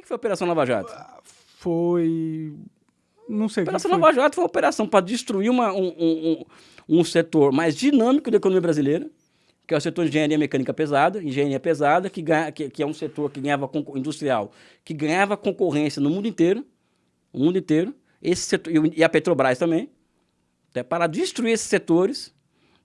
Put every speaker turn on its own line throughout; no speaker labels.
que foi a Operação Lava Jato?
Foi. Não sei.
A Operação Lava Jato foi uma operação para destruir uma, um, um, um, setor mais dinâmico da economia brasileira, que é o setor de engenharia mecânica pesada, engenharia pesada, que, ganha, que, que é um setor que ganhava industrial, que ganhava concorrência no mundo inteiro, o mundo inteiro, esse setor, e a Petrobras também, tá, para destruir esses setores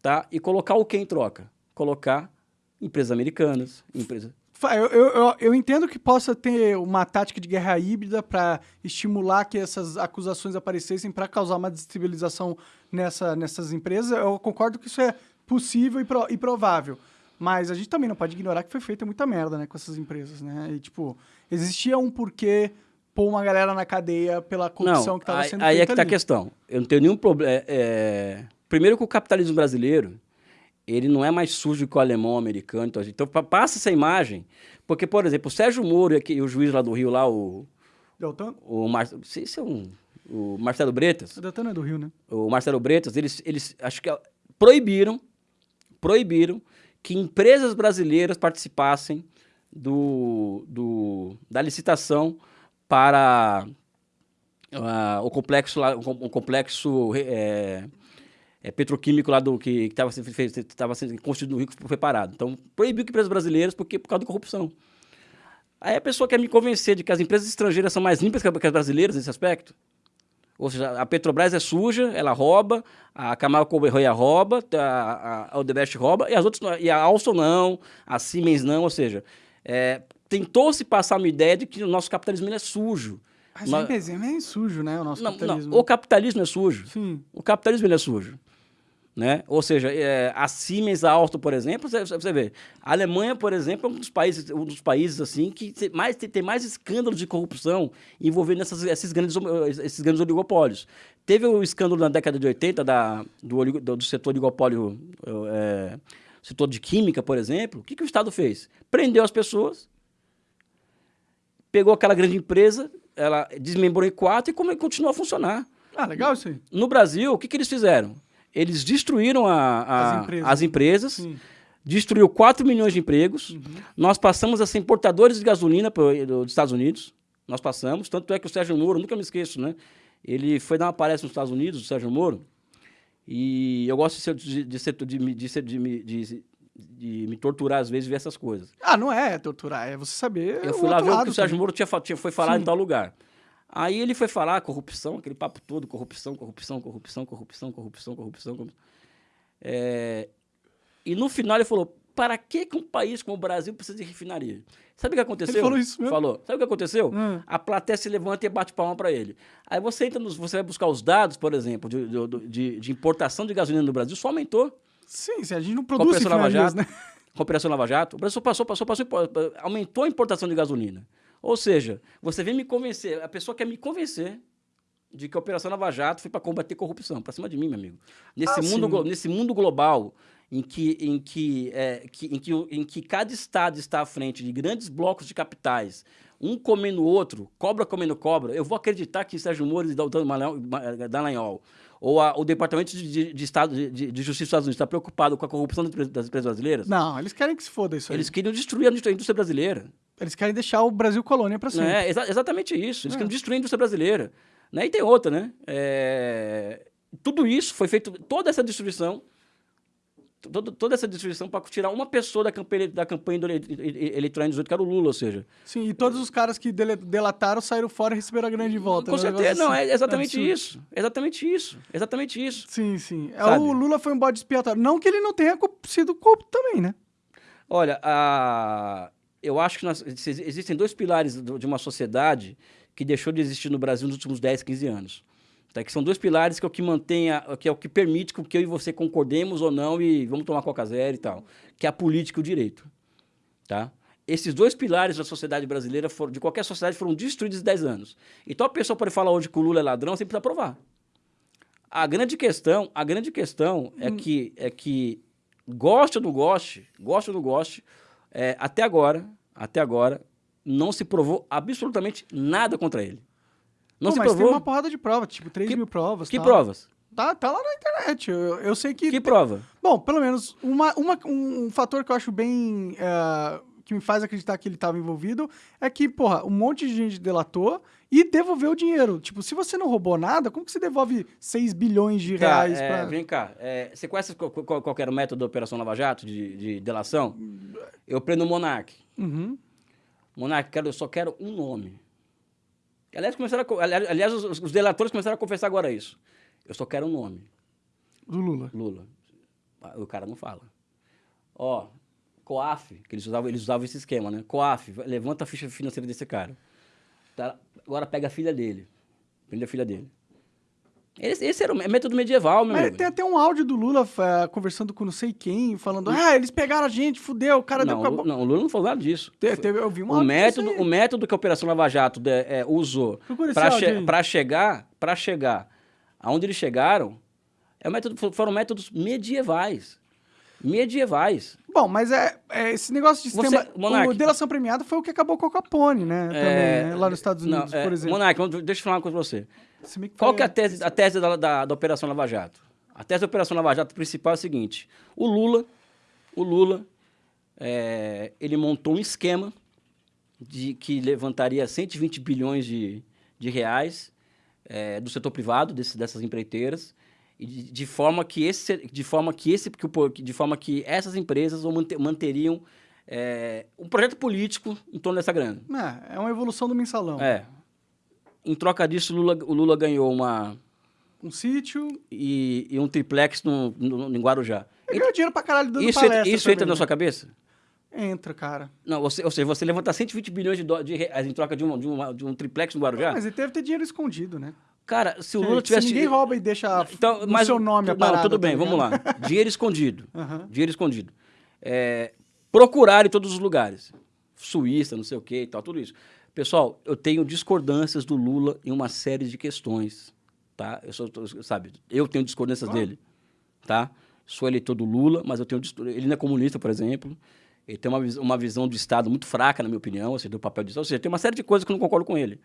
tá, e colocar o que em troca? Colocar empresas americanas, empresas
eu, eu, eu, entendo que possa ter uma tática de guerra híbrida para estimular que essas acusações aparecessem para causar uma destabilização nessa, nessas empresas. Eu concordo que isso é possível e, pro, e, provável. Mas a gente também não pode ignorar que foi feita muita merda né, com essas empresas. Né? E, tipo, existia um porquê pôr uma galera na cadeia pela corrupção
não,
que estava sendo
aí
feita
Aí é que está a questão. Eu não tenho nenhum problema. É, é... Primeiro que o capitalismo brasileiro ele não é mais sujo que o alemão, o americano. Então, então passa essa imagem. Porque, por exemplo, o Sérgio Moro e o juiz lá do Rio, lá, o.
Deltan?
O Mar... Esse é um. O Marcelo Bretas.
O Deltan é do Rio, né?
O Marcelo Bretas, eles, eles acho que proibiram, proibiram que empresas brasileiras participassem do, do, da licitação para uh, o complexo, o complexo é, é, petroquímico lá do que estava sendo, estava sendo construído no Rio foi parado. Então, proibiu que empresas brasileiras porque, por causa da corrupção. Aí a pessoa quer me convencer de que as empresas estrangeiras são mais limpas que as brasileiras nesse aspecto. Ou seja, a Petrobras é suja, ela rouba, a Camargo Correia rouba, a, a Odebrecht rouba, e as outras e a Alstom não, a Siemens não, ou seja, é, tentou-se passar uma ideia de que o nosso capitalismo é sujo.
Mas Nós... é sujo, né, o nosso não, capitalismo.
Não, o capitalismo é sujo. Sim. O capitalismo é sujo. Né? Ou seja, é, a Siemens, a Alstom, por exemplo, você, você vê, a Alemanha, por exemplo, é um dos países, um dos países assim que tem mais, tem, tem mais escândalos de corrupção envolvendo essas, esses, grandes, esses grandes oligopólios. Teve o escândalo na década de 80 da, do, do, do setor oligopólio, é, setor de química, por exemplo. O que, que o Estado fez? Prendeu as pessoas, pegou aquela grande empresa, ela desmembrou em quatro e continuou a funcionar.
Ah, legal isso aí.
No Brasil, o que, que eles fizeram? Eles destruíram a, a, as empresas, as empresas destruiu 4 milhões de empregos. Uhum. Nós passamos a ser importadores de gasolina pro, dos Estados Unidos. Nós passamos. Tanto é que o Sérgio Moro, nunca me esqueço, né? Ele foi dar uma palestra nos Estados Unidos, o Sérgio Moro. E eu gosto de, ser, de, de, ser, de, de, de, de, de me torturar às vezes ver essas coisas.
Ah, não é torturar, é você saber.
Eu fui lá ver o que o Sérgio Moro tinha, tinha, foi falar Sim. em tal lugar. Aí ele foi falar corrupção, aquele papo todo, corrupção, corrupção, corrupção, corrupção, corrupção, corrupção. corrupção. É... E no final ele falou, para que, que um país como o Brasil precisa de refinaria? Sabe o que aconteceu? Ele
falou isso mesmo?
Falou. Sabe o que aconteceu? Hum. A plateia se levanta e bate palma para ele. Aí você entra nos, você vai buscar os dados, por exemplo, de, de, de, importação de gasolina no Brasil, só aumentou.
Sim, a gente não produz Lava
Jato,
né?
Com a Operação Lava Jato, o Brasil passou, passou, passou, aumentou a importação de gasolina. Ou seja, você vem me convencer, a pessoa quer me convencer de que a Operação Lava Jato foi para combater corrupção, para cima de mim, meu amigo. Nesse, ah, mundo, nesse mundo global em que, em, que, é, que, em, que, em que cada estado está à frente de grandes blocos de capitais, um comendo o outro, cobra comendo cobra, eu vou acreditar que Sérgio Moro e Dallagnol ou a, o Departamento de, de, Estado, de, de, Justiça dos Estados Unidos está preocupado com a corrupção das empresas brasileiras?
Não, eles querem que se foda isso aí.
Eles queriam destruir a indústria brasileira.
Eles querem deixar o Brasil colônia para sempre.
É, exa exatamente isso. Eles é. querem destruir a indústria brasileira. Né? E tem outra, né? É... Tudo isso foi feito, toda essa destruição toda, toda essa destruição para tirar uma pessoa da campanha, da campanha eleitoral 18, que era o Lula, ou seja...
Sim, e todos os caras que delataram saíram fora e receberam a grande volta.
Com né? certeza, não, é assim. exatamente isso. Exatamente isso. Exatamente isso.
Sim, sim. É, o Lula foi um bode expiatório. Não que ele não tenha sido corrupto também, né?
Olha, a... eu acho que nós... existem dois pilares de uma sociedade que deixou de existir no Brasil nos últimos 10, 15 anos. Tá? Que são dois pilares que é o que mantém, que é o que permite que eu e você concordemos ou não e vamos tomar coca zero e tal, que é a política e o direito. Tá? Esses dois pilares da sociedade brasileira, foram, de qualquer sociedade, foram destruídos em 10 anos. Então a pessoa pode falar hoje que o Lula é ladrão, você precisa provar. A grande questão, a grande questão é hum. é que é que goste ou não goste, goste ou não goste, é, até agora, até agora não se provou absolutamente nada contra ele. Não Pô, se
mas
provou?
tem uma porrada de provas, tipo 3 que, mil provas.
Que provas?
Tá, tá lá na internet. Eu, eu sei que.
Que prova?
Bom, pelo menos uma, uma, um, um fator que eu acho bem. Uh, que me faz acreditar que ele estava envolvido é que, porra, um monte de gente delatou e devolveu o dinheiro. Tipo, se você não roubou nada, como que você devolve 6 bilhões de
Tá,
reais
é,
pra...
Vem cá, é, você conhece qual, qual, qual que era o método da Operação Lava Jato de, de delação? Eu prendo o Monark.
Uhum.
Monark, quero, eu só quero um nome. Aliás, começaram a aliás os, os delatores começaram a confessar agora isso. Eu só quero um nome.
Do Lula.
Lula. O cara não fala. Ó, COAF, que eles usavam, eles usavam esse esquema, né? COAF, levanta a ficha financeira desse cara. Tá, agora pega a filha dele. Prende a filha dele. Esse, esse era o mé- método medieval, meu
Mas
amigo.
tem até um áudio do Lula eh, conversando com não sei quem, falando, ah, eles pegaram a gente, fudeu, o cara
Não,
deu com a
o
bo-"
Lu- não, o Lula não falou nada disso.
Te- teve- eu vi um
O método, o método que a Operação Lava Jato de- é, usou para che chegar, para chegar aonde eles chegaram, é o método, fo- foram métodos medievais. Medievais.
Bom, mas é, é esse negócio de
Você-
sistema...
Monark.
o delação premiada foi o que acabou com o Capone, né? Também,
É,
né? Lá nos Estados
não,
Unidos,
é,
por exemplo.
Monark, deixa eu falar uma coisa pra você.
Bem
Qual que é a tese, a tese da, da, da Operação Lava Jato? A tese da Operação Lava Jato principal é a seguinte: o Lula, o Lula, é, ele montou um esquema de que levantaria 120 bilhões de, de reais é, do setor privado desse, dessas empreiteiras de, de forma que esse, de forma que esse, de forma que essas empresas manteriam é, um projeto político em torno dessa grana.
É, é uma evolução do mensalão.
É. Em troca disso, o Lula, o Lula ganhou uma
Um sítio...
e, e um triplex no, no, em Guarujá.
Ele ganhou dinheiro pra caralho dando
Isso,
palestra
entra, isso entra
também,
na
né?
sua cabeça?
Entra, cara.
Não, você, ou seja, você levantar 120 bilhões de, de reais em troca de, um de, uma- de um triplex no Guarujá?
Mas ele deve ter dinheiro escondido, né?
Cara, se o
Se-
Lula
se
tivesse...
ninguém rouba e deixa
então, mas,
seu nome a
Não,
parada,
tudo
tá
bem, vamos
ligado?
lá. Dinheiro escondido.
Aham.
Dinheiro escondido. É, procurar em todos os lugares. Suíça, não sei o que e tal, tudo isso. Pessoal, eu tenho discordâncias do Lula em uma série de questões, tá? Eu sou, sabe, eu tenho discordâncias dele, tá? Sou eleitor do Lula, mas eu tenho ele não é comunista, por exemplo. Ele tem uma, uma visão do Estado muito fraca, na minha opinião, ou seja, do papel de ou seja, tem uma série de coisas que eu não concordo com ele,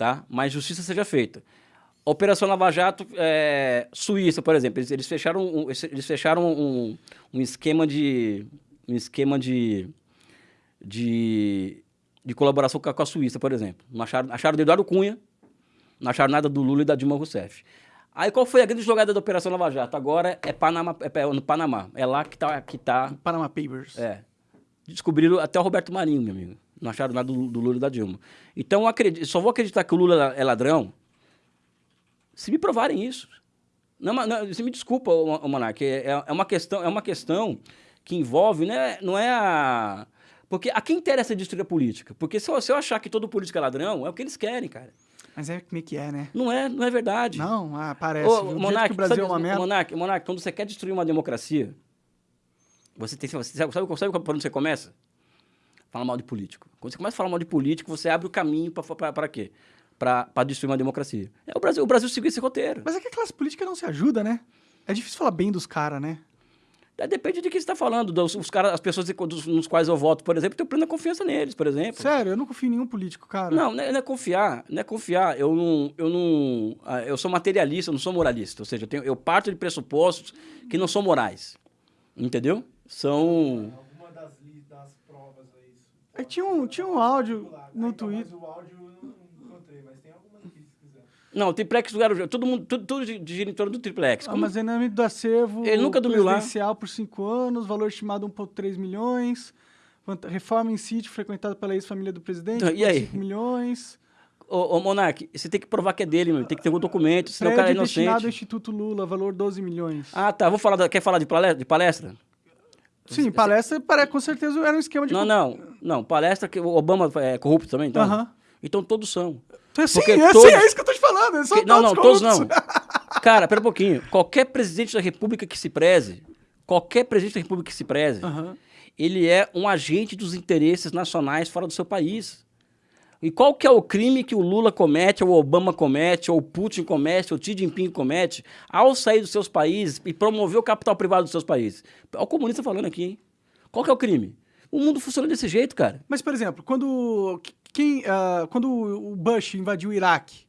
tá? Mas justiça seja feita. Operação Lava Jato, é, Suíça, por exemplo, eles, eles fecharam, um, eles fecharam um, um esquema de um esquema de, de, de colaboração com a, com a Suíça, por exemplo. Não acharam, acharam do Eduardo Cunha, não acharam nada do Lula e da Dilma Rousseff. Aí qual foi a grande jogada da Operação Lava Jato? Agora é, Panama, é, é no Panamá. É lá que tá, que tá
Panama Papers.
é. Descobriram até o Roberto Marinho, meu amigo. Não acharam nada do, do Lula e da Dilma. Então, acredito, só vou acreditar que o Lula é ladrão se me provarem isso. Não, é não, você me desculpa, Monark, é, é uma questão, é uma questão que envolve, né, não é a... Porque a quem interessa destruir a política? Porque se eu, se eu achar que todo político é ladrão, é o que eles querem, cara.
Mas é como é que é, né?
Não é, não é verdade.
Não, ah, parece.
Ô, Monark,
o Brasil
sabe,
é uma merda.
Monark, Monark, quando você quer destruir uma democracia, você tem, você sabe, sabe, sabe por onde você começa? Fala mal de político. Quando você começa a falar mal de político, você abre o caminho para quê? Para destruir uma democracia. É, o, Brasil, o Brasil seguiu esse roteiro.
Mas é que a classe política não se ajuda, né? É difícil falar bem dos caras, né?
É, Depende de quem você está falando. Dos, os caras, as pessoas dos- nos quais eu voto, por exemplo, eu tenho plena confiança neles, por exemplo.
Sério, eu não confio em nenhum político, cara.
Não, não é, não é confiar, não é confiar. Eu não, eu não, ah, eu sou materialista, eu não sou moralista. Ou seja, eu, tenho, eu parto de pressupostos que não são morais, entendeu? São
Alguma das, li- das provas aí.
É que tinha um, tinha um áudio
Ah,
no
então,
Twitter.
Mas o áudio eu não encontrei, mas tem alguma aqui se quiser.
não, o triplex do Guarujá, todo mundo, tudo, tudo gi- gira em torno do triplex. Como-
Armazenamento do acervo
Ele nunca dormiu lá.
presidencial por cinco anos, valor estimado 1,3 milhões. Reforma em sítio frequentado pela ex-família do presidente,
Então, e aí?
5 milhões.
Ô, ô Monark, você tem que provar que é dele, meu. Tem que ter um documento, senão o cara é
Prédio destinado ao
inocente.
Instituto Lula, valor 12 milhões.
Ah, tá. Vou falar da- quer falar de palestra? De palestra?
Sim, palestra para, com certeza era um esquema de...
Não, não. Não, palestra que o Obama é corrupto também, então?
Aham.
Então todos são.
Então, sim,
Porque
é,
todos-
sim, é isso que eu tô te falando. são
Que- não, não, todos
corruptos.
não. Cara, pera um pouquinho. Qualquer presidente da república que se preze, qualquer presidente da república que se preze,
Aham.
ele é um agente dos interesses nacionais fora do seu país. E qual que é o crime que o Lula comete, ou o Obama comete, ou o Putin comete, ou o Xi Jinping comete, ao sair dos seus países e promover o capital privado dos seus países? Olha o comunista falando aqui, hein? Qual que é o crime? O mundo funciona desse jeito, cara.
Mas, por exemplo, quando, quem, ah, quando o Bush invadiu o Iraque,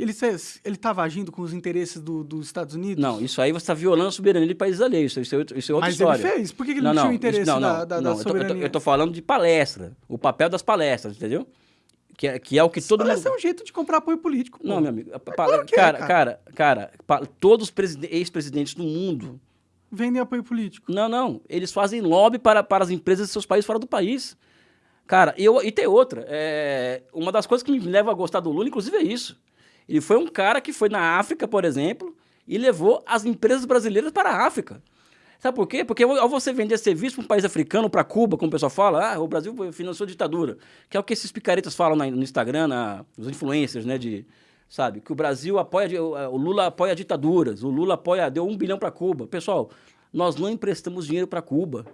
Ele estava agindo com os interesses do- dos Estados Unidos?
Não, isso aí você está violando a soberania de países alheios. Isso, é outra- isso é outra
Mas
história.
ele fez. Por que, ele não, tinha o interesse
isso- não,
da,
não,
da, da
não, eu tô- eu tô-
soberania?
Eu tô, falando de palestra. O papel das palestras, entendeu? Que é, que é o que todo
Parece
mundo...
um jeito de comprar apoio político. pô.
Não, meu amigo.
claro que é,
cara,
cara.
cara, cara, todos os preside- ex-presidentes do mundo
Vendem apoio político.
Não, não. Eles fazem lobby para, para as empresas de seus países fora do país. Cara, e, eu, e tem outra. É, uma das coisas que me leva a gostar do Lula, inclusive, é isso. Ele foi um cara que foi na África, por exemplo, e levou as empresas brasileiras para a África. Sabe por quê? Porque ao você vender serviço para um país africano, para Cuba, como o pessoal fala, ah, o Brasil financiou ditadura. Que é o que esses picaretas falam no Instagram, na, os influencers, né? De, sabe? Que o Brasil apoia, o Lula apoia ditaduras, o Lula apoia, deu um bilhão para Cuba. Pessoal, nós não emprestamos dinheiro para Cuba.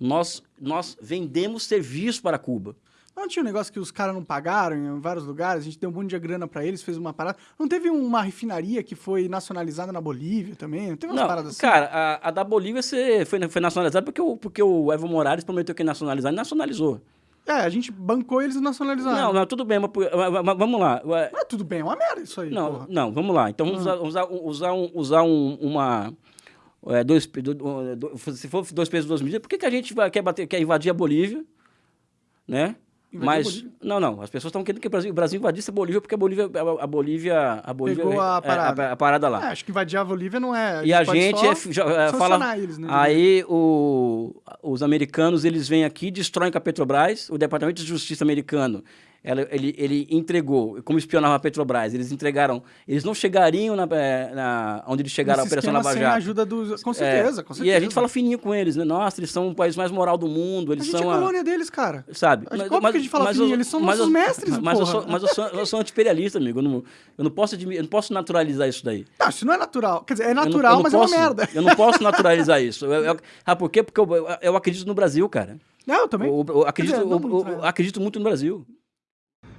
Nós, nós vendemos serviço para Cuba.
Não tinha um negócio que os caras não pagaram em vários lugares, a gente deu um monte de grana pra eles, fez uma parada. Não teve uma refinaria que foi nacionalizada na Bolívia também? Não teve umas
Não,
paradas assim?
cara, a, a da Bolívia você foi, foi nacionalizada porque o, porque o Evo Morales prometeu que ia nacionalizar e nacionalizou.
É, a gente bancou eles e nacionalizaram.
Não, não, tudo bem, mas, mas- vamos lá.
Mas tudo bem, é uma merda isso aí,
Não,
porra.
não, vamos lá. Então vamos usar, usar, usar, um, usar um- uma. é, dois, do- do- do- se for dois pesos, duas medidas, por que, que a gente vai, quer, bater, quer invadir a Bolívia? Né?
A
Mas. Não, não. As pessoas estão querendo que o Brasil, o Brasil invadisse a Bolívia porque a Bolívia. A, a Bolívia. A Bolívia
Pegou a
é- é
parada.
a parada lá.
É, acho que invadir a Bolívia não é.
E a gente é, já- é, fala.
eles, né?
Aí o, os americanos eles vêm aqui, destroem com a Petrobras. O Departamento de Justiça americano ela- ele, ele entregou, como espionava a Petrobras, eles entregaram. Eles não chegariam na, eh, na- onde eles chegaram
Nesse
a Operação Lava
a
Jato.
ajuda dos... Com
É,
certeza, com certeza.
E a gente fala fininho com eles, né? Nossa, eles são o país mais moral do mundo,
A
eles
gente
são
é
a-
colônia deles, cara.
Sabe?
Acho que óbvio que a gente fala
mas
fininho,
eu-
eles são
mas
nossos
eu-
mestres,
mas eu
porra.
sou, mas eu sou, eu sou anti-imperialista, amigo. Eu não, eu não posso, eu não posso naturalizar isso daí.
Não, isso não é natural. Quer dizer, é
Eu
natural,
eu não
mas
posso,
é uma merda.
Eu não posso naturalizar isso. Eu, eu, ah, por quê? Porque eu, eu, eu acredito no Brasil, cara.
Não, eu também.
Eu, eu acredito,
dizer, não
eu- eu acredito muito no Brasil.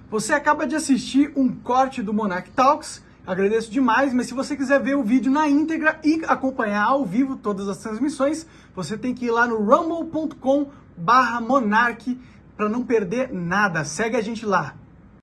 Você acaba de assistir um corte do Monarch Talks. Agradeço demais, mas se você quiser ver o vídeo na íntegra e acompanhar ao vivo todas as transmissões, você tem que ir lá no rumble.com barra para não perder nada. Segue a gente lá.